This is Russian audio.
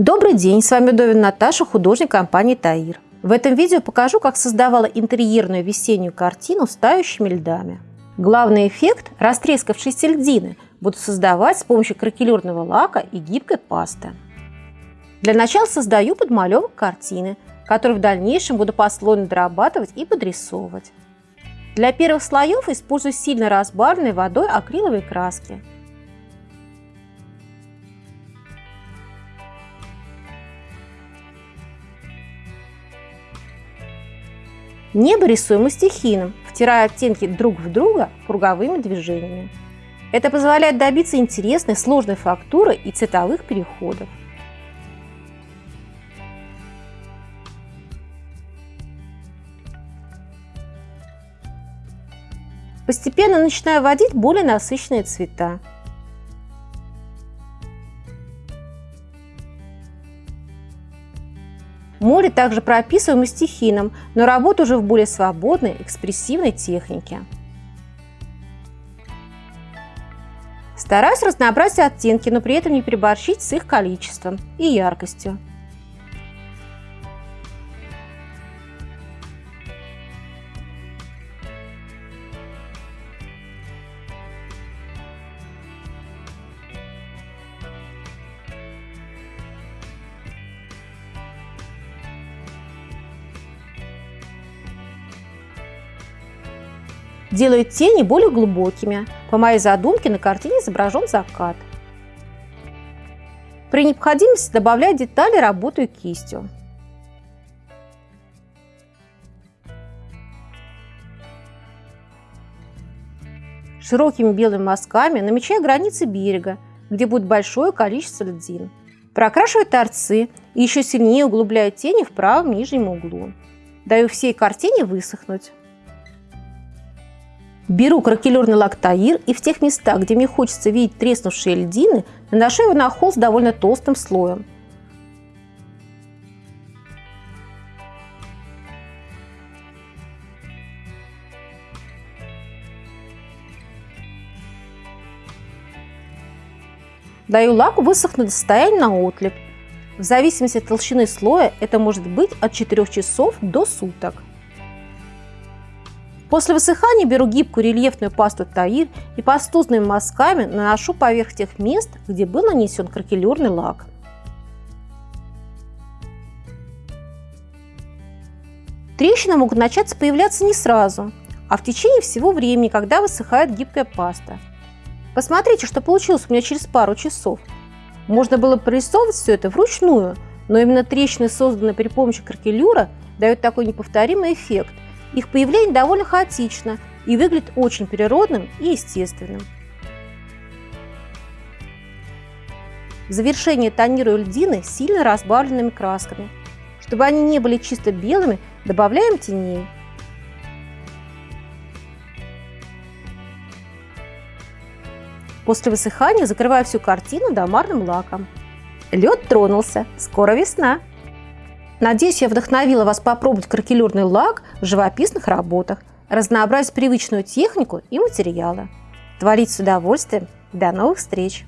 Добрый день, с вами Довин Наташа, художник компании Таир. В этом видео покажу, как создавала интерьерную весеннюю картину с тающими льдами. Главный эффект – растрескавшиеся льдины – буду создавать с помощью кракелюрного лака и гибкой пасты. Для начала создаю подмалевок картины, который в дальнейшем буду послойно дорабатывать и подрисовывать. Для первых слоев использую сильно разбавленной водой акриловые краски – Небо рисуем стихийным, втирая оттенки друг в друга круговыми движениями. Это позволяет добиться интересной сложной фактуры и цветовых переходов. Постепенно начинаю вводить более насыщенные цвета. Море также прописываем и стихийным, но работа уже в более свободной, экспрессивной технике. Стараюсь разнообразить оттенки, но при этом не переборщить с их количеством и яркостью. Делаю тени более глубокими. По моей задумке на картине изображен закат. При необходимости добавляю детали, работаю кистью. Широкими белыми мазками намечаю границы берега, где будет большое количество льдин. Прокрашиваю торцы и еще сильнее углубляю тени в правом нижнем углу. Даю всей картине высохнуть. Беру кракелюрный лак Таир и в тех местах, где мне хочется видеть треснувшие льдины, наношу его на холст довольно толстым слоем. Даю лаку высохнуть до состояния на отлип. В зависимости от толщины слоя это может быть от 4 часов до суток. После высыхания беру гибкую рельефную пасту Таир и пастузными мазками наношу поверх тех мест, где был нанесен кракелюрный лак. Трещины могут начаться появляться не сразу, а в течение всего времени, когда высыхает гибкая паста. Посмотрите, что получилось у меня через пару часов. Можно было прорисовывать все это вручную, но именно трещины, созданные при помощи кракелюра, дают такой неповторимый эффект – их появление довольно хаотично и выглядит очень природным и естественным. В завершение тонирую льдины сильно разбавленными красками. Чтобы они не были чисто белыми, добавляем теней. После высыхания закрываю всю картину домарным лаком. Лед тронулся, скоро весна! Надеюсь, я вдохновила вас попробовать кракелюрный лак в живописных работах, разнообразить привычную технику и материалы. Творить с удовольствием. До новых встреч!